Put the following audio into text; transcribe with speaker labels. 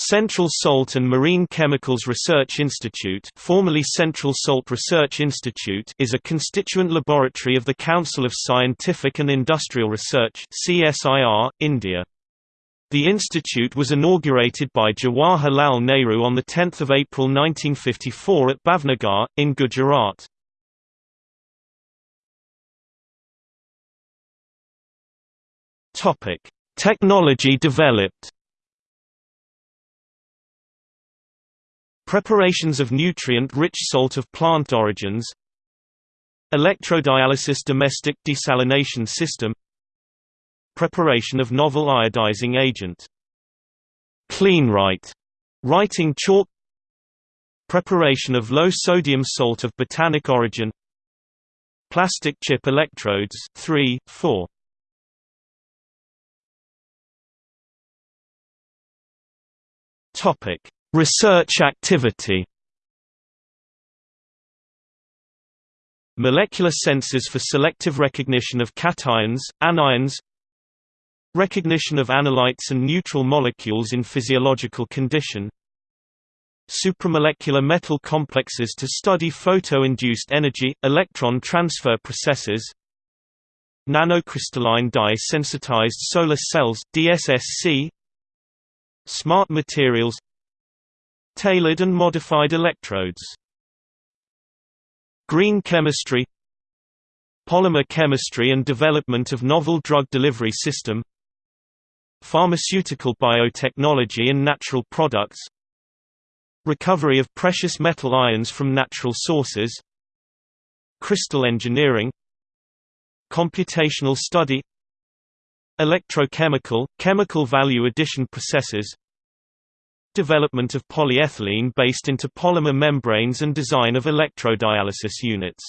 Speaker 1: Central Salt and Marine Chemicals Research Institute formerly Central Salt Research Institute is a constituent laboratory of the Council of Scientific and Industrial Research CSIR, India. The institute was inaugurated by Jawaharlal Nehru on 10 April 1954 at Bhavnagar, in Gujarat. Technology developed Preparations of nutrient-rich salt of plant origins. Electrodialysis domestic desalination system. Preparation of novel iodizing agent. CleanWrite writing chalk. Preparation of low-sodium salt of botanic origin. Plastic chip electrodes 3, 4. Topic Research activity. Molecular sensors for selective recognition of cations, anions Recognition of analytes and neutral molecules in physiological condition Supramolecular metal complexes to study photo-induced energy, electron transfer processes Nanocrystalline dye-sensitized solar cells DSSC Smart materials Tailored and modified electrodes. Green chemistry Polymer chemistry and development of novel drug delivery system. Pharmaceutical biotechnology and natural products. Recovery of precious metal ions from natural sources. Crystal engineering. Computational study. Electrochemical, chemical value addition processes development of polyethylene based interpolymer membranes and design of electrodialysis units